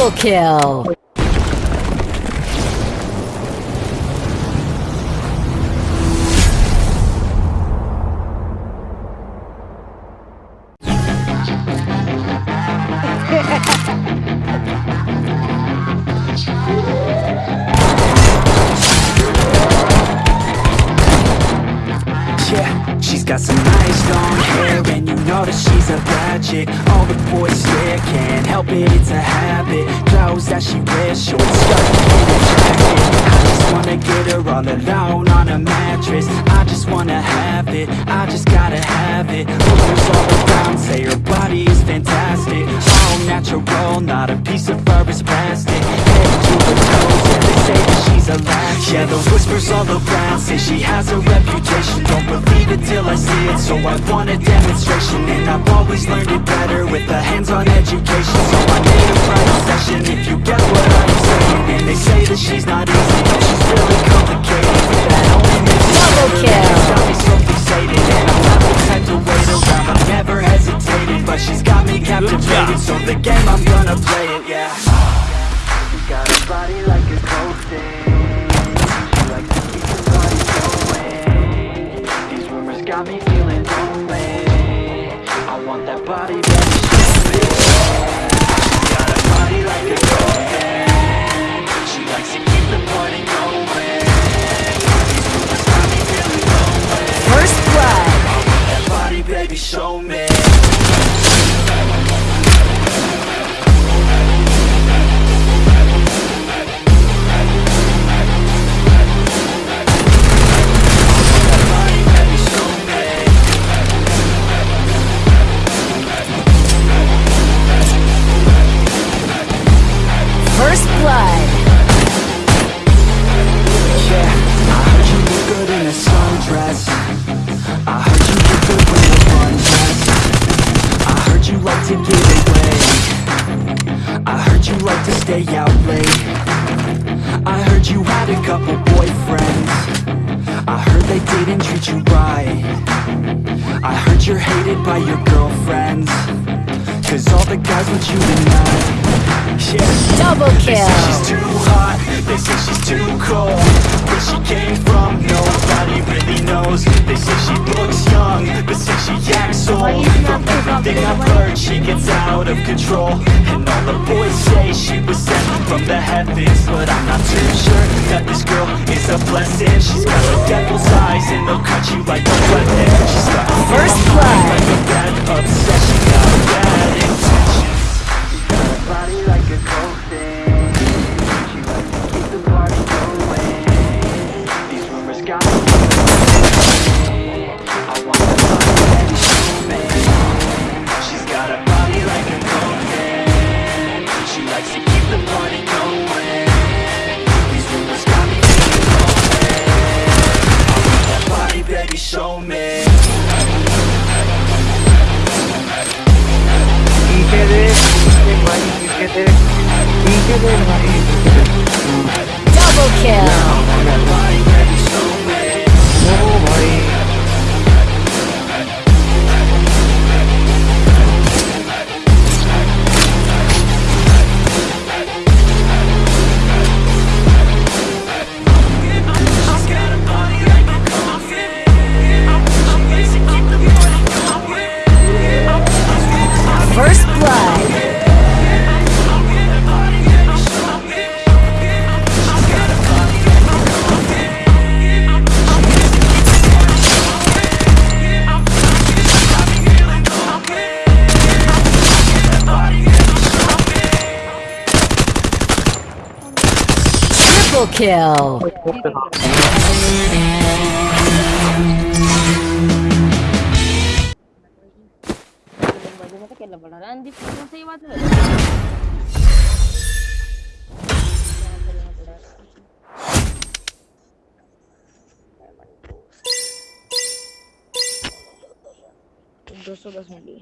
Double kill. Yeah, she's got some nice long hair And you know that she's a chick All the boys stare, can't help it, it's a habit. Clothes that she wears, short skirt jacket. I just wanna get her all alone on a mattress. I just wanna have it, I just gotta have it. Rumors all around say her body is fantastic. All natural, not a piece of fur is plastic Yeah, the whispers all around say she has a reputation. Don't believe it till I see it, so I want a demonstration. And I've always learned it better with a hands-on education. So I made a private session if you get what I'm saying. And they say that she's not easy, but she's really complicated. That only First blood. that body, baby, show me I heard you had a couple boyfriends. I heard they didn't treat you right. I heard you're hated by your girlfriends. Cause all the guys want you tonight Yeah. Double kill they say she's too hot, they say she's too cold. Where she came from, nobody really From everything I've heard, she gets out of control. And all the boys say she was sent from the heavens But I'm not too sure that this girl is a blessing. She's got the devil's eyes and they'll cut you like a weapon She's got a First blood. like a bad obsession. Got Double kill. First blood. Triple kill. बाजूमध्ये केलं पडणार आणि ती फोटोसही वाचलं दो सौ दस मिली